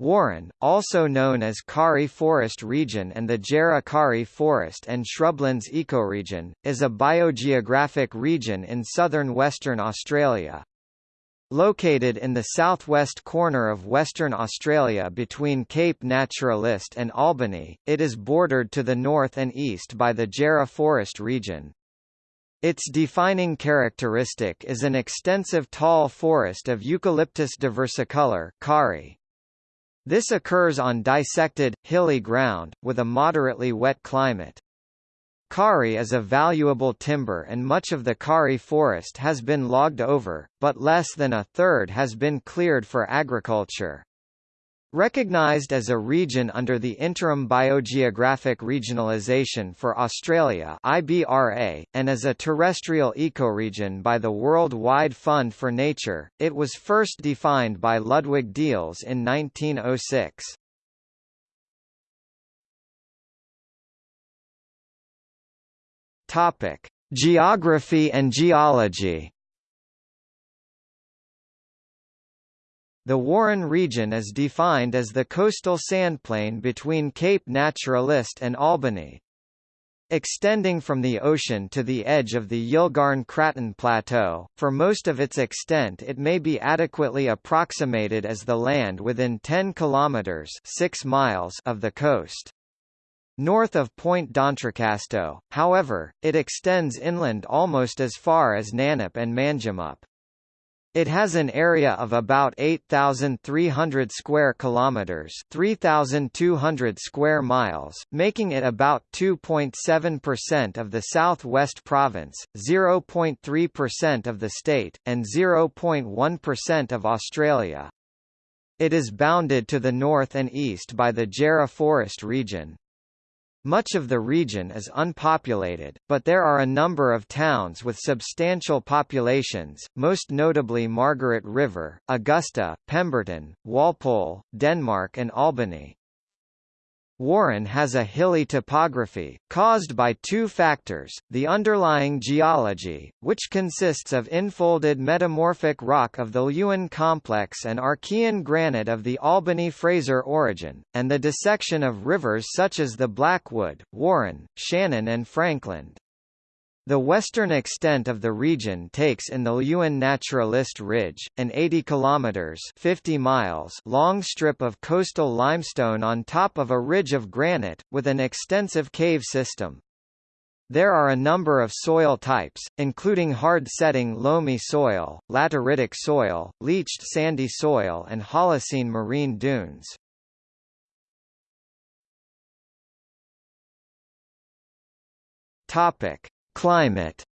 Warren, also known as Karri Forest Region and the Jarrah Karri Forest and Shrublands Ecoregion, is a biogeographic region in southern Western Australia. Located in the southwest corner of Western Australia between Cape Naturaliste and Albany, it is bordered to the north and east by the Jarrah Forest region. Its defining characteristic is an extensive tall forest of Eucalyptus diversicolor. This occurs on dissected, hilly ground, with a moderately wet climate. Karri is a valuable timber and much of the Karri forest has been logged over, but less than a third has been cleared for agriculture. Recognized as a region under the Interim Biogeographic Regionalisation for Australia IBRA, and as a terrestrial ecoregion by the World Wide Fund for Nature, it was first defined by Ludwig Diels in 1906. Geography and geology The Warren region is defined as the coastal sandplain between Cape Naturaliste and Albany. Extending from the ocean to the edge of the Yilgarn-Craton Plateau, for most of its extent it may be adequately approximated as the land within 10 kilometers 6 miles of the coast. North of Point d'Entrecasteaux, however, it extends inland almost as far as Nannup and Manjimup. It has an area of about 8,300 square kilometers, 3,200 square miles, making it about 2.7% of the Southwest Province, 0.3% of the state, and 0.1% of Australia. It is bounded to the north and east by the Jarrah Forest region. Much of the region is unpopulated, but there are a number of towns with substantial populations, most notably Margaret River, Augusta, Pemberton, Walpole, Denmark and Albany. Warren has a hilly topography, caused by two factors, the underlying geology, which consists of infolded metamorphic rock of the Leeuwin complex and Archean granite of the Albany-Fraser origin, and the dissection of rivers such as the Blackwood, Warren, Shannon and Frankland. The western extent of the region takes in the Leeuwin Naturaliste Ridge, an 80 kilometers (50 miles) long strip of coastal limestone on top of a ridge of granite with an extensive cave system. There are a number of soil types, including hard-setting loamy soil, lateritic soil, leached sandy soil and Holocene marine dunes. Topic: Climate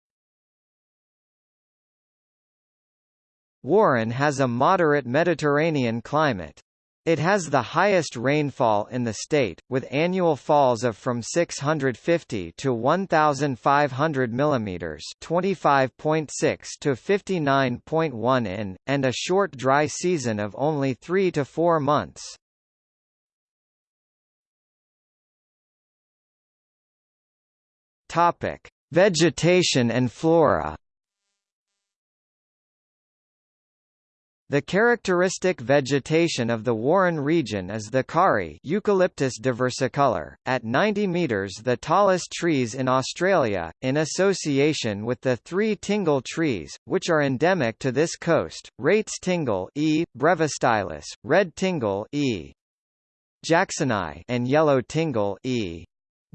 Warren has a moderate Mediterranean climate. It has the highest rainfall in the state, with annual falls of from 650 to 1,500 mm 25.6 to 59.1 in, and a short dry season of only 3 to 4 months. Topic. Vegetation and flora The characteristic vegetation of the Warren region is the Karri Eucalyptus diversicolor, at 90 metres the tallest trees in Australia, in association with the three tingle trees, which are endemic to this coast, Rates tingle E. brevistylis, red tingle E. jacksoni and yellow tingle E.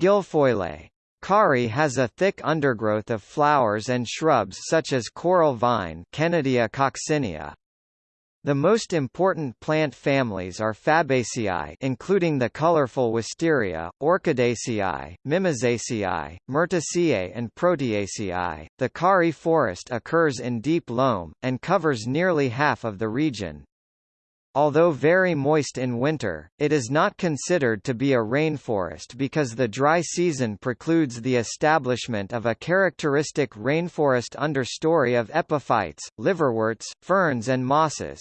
guilfoyle. Karri has a thick undergrowth of flowers and shrubs such as coral vine Kennedia coccinea. The most important plant families are Fabaceae including the colorful wisteria, Orchidaceae, Mimosaceae, Myrtaceae and Proteaceae. The Karri forest occurs in deep loam, and covers nearly half of the region. Although very moist in winter, it is not considered to be a rainforest because the dry season precludes the establishment of a characteristic rainforest understory of epiphytes, liverworts, ferns and mosses.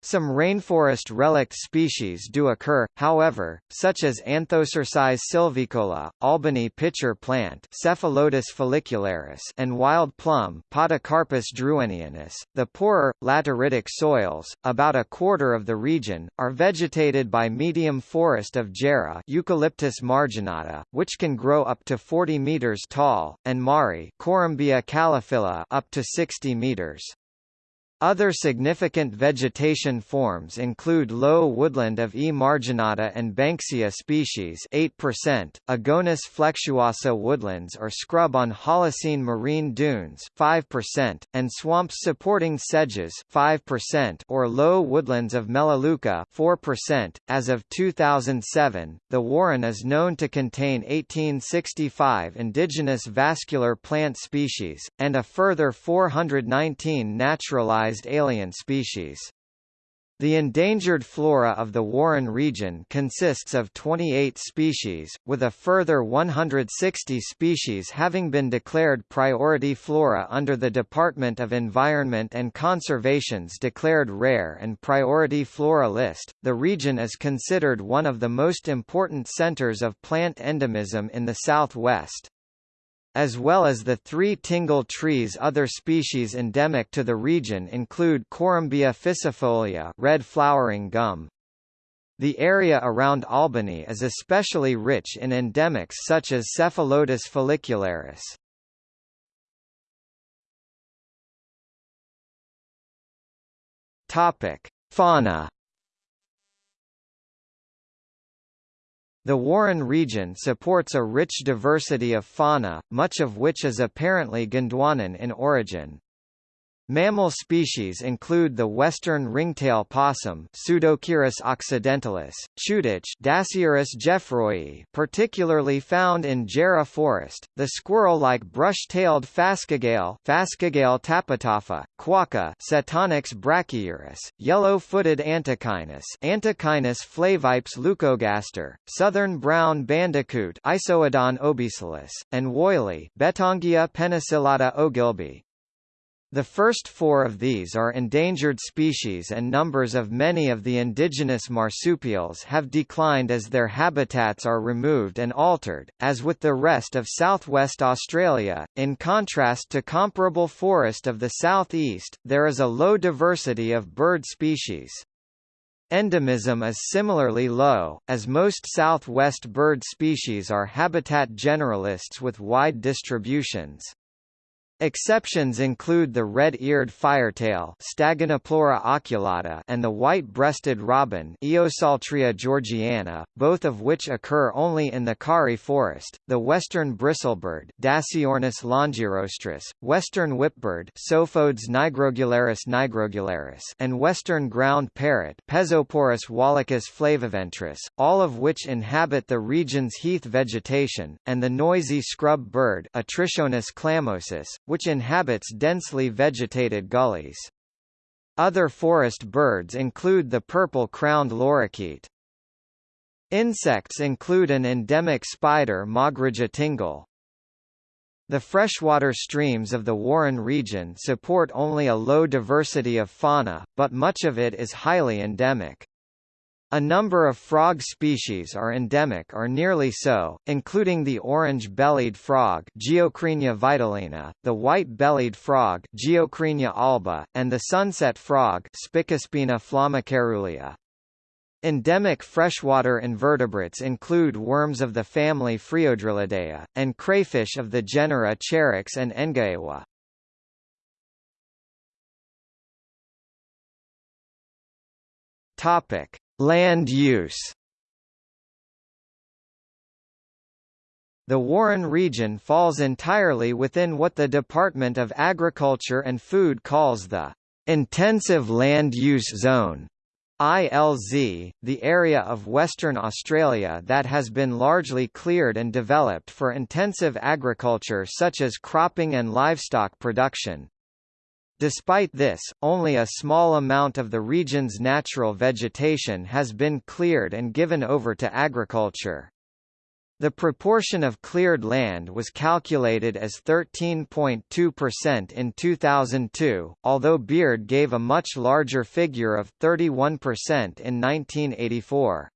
Some rainforest relict species do occur, however, such as Anthocercis sylvicola, Albany pitcher plant Cephalotus follicularis and wild plum Podocarpus drouynianus. The poorer, lateritic soils, about a quarter of the region, are vegetated by medium forest of Jarrah Eucalyptus marginata, which can grow up to 40 meters tall, and Marri Corymbia calophylla up to 60 meters. Other significant vegetation forms include low woodland of E. marginata and Banksia species 8%, Agonis flexuosa woodlands or scrub on Holocene marine dunes 5%, and swamps supporting sedges 5% or low woodlands of Melaleuca 4%. As of 2007, the Warren is known to contain 1865 indigenous vascular plant species, and a further 419 naturalized alien species. The endangered flora of the Warren region consists of 28 species, with a further 160 species having been declared priority flora under the Department of Environment and Conservation's declared rare and priority flora list. The region is considered one of the most important centers of plant endemism in the southwest as well as the three tingle trees other species endemic to the region include Corymbia ficifolia red flowering gum. The area around Albany is especially rich in endemics such as Cephalotus follicularis. Topic: Fauna The Warren region supports a rich diversity of fauna, much of which is apparently Gondwanan in origin. Mammal species include the western ringtail possum Pseudocheirus occidentalis, chuditch Dasyurus geoffroii particularly found in Jarrah forest, the squirrel-like brush-tailed phascogale Phascogale tapoatafa, quokka Setonix brachyurus, yellow-footed antechinus Antechinus flavipes leucogaster, southern brown bandicoot Isoodon obesulus, and woylie Bettongia penicillata ogilby. The first four of these are endangered species and numbers of many of the indigenous marsupials have declined as their habitats are removed and altered, as with the rest of southwest Australia. In contrast to comparable forest of the southeast, there is a low diversity of bird species. Endemism is similarly low, as most southwest bird species are habitat generalists with wide distributions. Exceptions include the red-eared firetail Stagonopleura oculata and the white-breasted robin Eopsaltria georgiana, both of which occur only in the Karri forest, the western bristlebird Dasyornis longirostris, western whipbird Psophodes nigrogularis nigrogularis and western ground parrot Pezoporus wallicus flaviventris, all of which inhabit the region's heath vegetation, and the noisy scrub bird Atrichornis clamosus, which inhabits densely vegetated gullies. Other forest birds include the purple-crowned lorikeet. Insects include an endemic spider Moggridgea tingle. The freshwater streams of the Warren region support only a low diversity of fauna, but much of it is highly endemic. A number of frog species are endemic or nearly so, including the orange-bellied frog Geocrinia vitellina, the white-bellied frog Geocrinia alba, and the sunset frog Spicospina flammocaerulea. Endemic freshwater invertebrates include worms of the family Phreodrilidae, and crayfish of the genera Cherax and Engaewa. Topic: Land use The Warren region falls entirely within what the Department of Agriculture and Food calls the Intensive Land Use Zone ILZ, the area of Western Australia that has been largely cleared and developed for intensive agriculture such as cropping and livestock production. Despite this, only a small amount of the region's natural vegetation has been cleared and given over to agriculture. The proportion of cleared land was calculated as 13.2% in 2002, although Beard gave a much larger figure of 31% in 1984.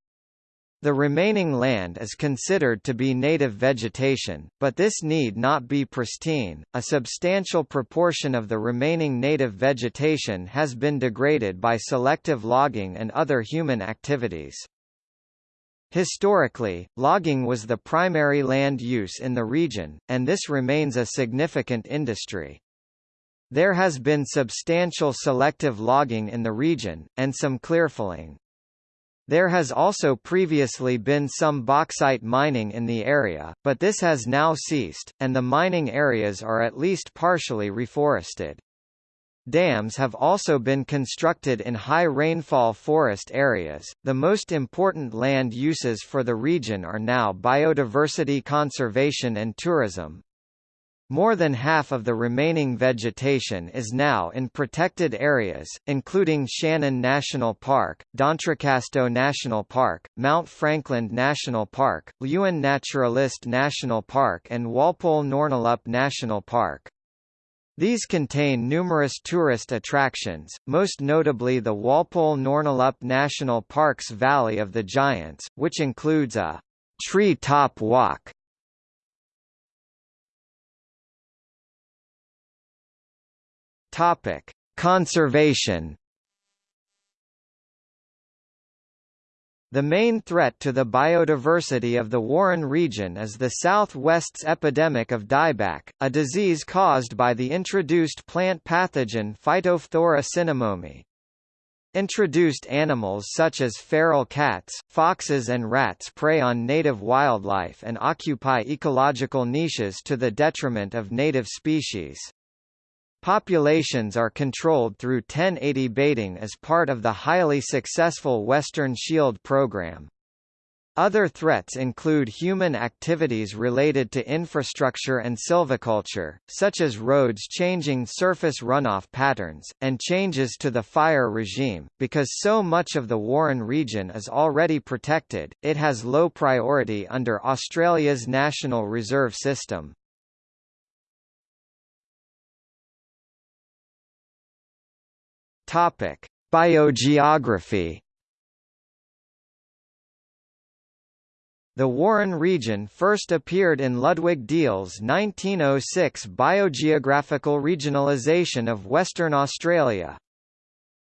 The remaining land is considered to be native vegetation, but this need not be pristine. A substantial proportion of the remaining native vegetation has been degraded by selective logging and other human activities. Historically, logging was the primary land use in the region, and this remains a significant industry. There has been substantial selective logging in the region, and some clearfelling. There has also previously been some bauxite mining in the area, but this has now ceased, and the mining areas are at least partially reforested. Dams have also been constructed in high rainfall forest areas. The most important land uses for the region are now biodiversity conservation and tourism. More than half of the remaining vegetation is now in protected areas, including Shannon National Park, D'Entrecasteaux National Park, Mount Franklin National Park, Leeuwin Naturaliste National Park and Walpole Nornalup National Park. These contain numerous tourist attractions, most notably the Walpole Nornalup National Park's Valley of the Giants, which includes a tree top walk. Topic: Conservation The main threat to the biodiversity of the Warren region is the Southwest's epidemic of dieback, a disease caused by the introduced plant pathogen Phytophthora cinnamomi. Introduced animals such as feral cats, foxes and rats prey on native wildlife and occupy ecological niches to the detriment of native species. Populations are controlled through 1080 baiting as part of the highly successful Western Shield program. Other threats include human activities related to infrastructure and silviculture, such as roads changing surface runoff patterns, and changes to the fire regime. Because so much of the Warren region is already protected, it has low priority under Australia's National Reserve System. Topic: Biogeography. The Warren region first appeared in Ludwig Diels' 1906 biogeographical Regionalization of Western Australia.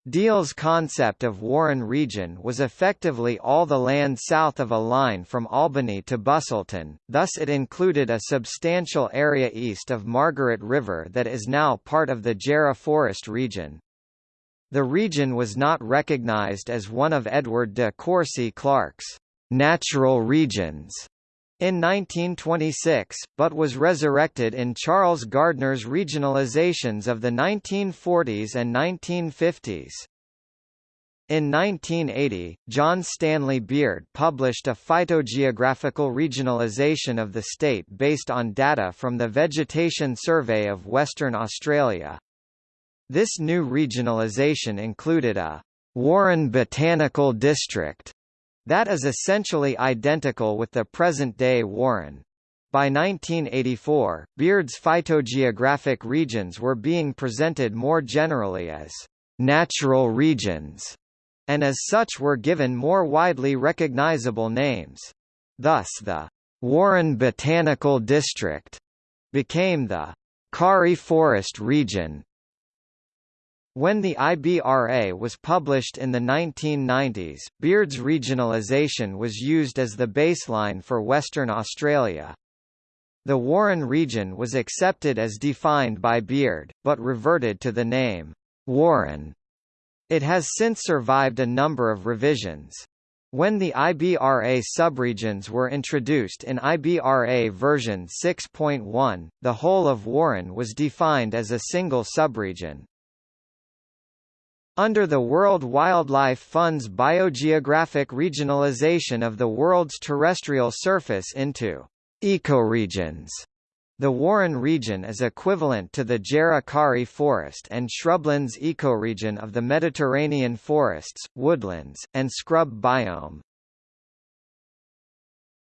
Diels' concept of Warren region was effectively all the land south of a line from Albany to Busselton, thus it included a substantial area east of Margaret River that is now part of the Jarrah Forest region. The region was not recognized as one of Edward de Courcy Clarke's natural regions in 1926, but was resurrected in Charles Gardner's regionalizations of the 1940s and 1950s. In 1980, John Stanley Beard published a phytogeographical regionalization of the state based on data from the Vegetation Survey of Western Australia. This new regionalization included a Warren Botanical District that is essentially identical with the present-day Warren. By 1984, Beard's phytogeographic regions were being presented more generally as natural regions, and as such were given more widely recognizable names. Thus the Warren Botanical District became the Karri Forest Region when the IBRA was published in the 1990s, Beard's regionalisation was used as the baseline for Western Australia. The Warren region was accepted as defined by Beard, but reverted to the name, Warren. It has since survived a number of revisions. When the IBRA subregions were introduced in IBRA version 6.1, the whole of Warren was defined as a single subregion. Under the World Wildlife Fund's biogeographic regionalization of the world's terrestrial surface into ecoregions, the Warren region is equivalent to the Jarrah Karri forest and shrublands ecoregion of the Mediterranean forests, woodlands, and scrub biome.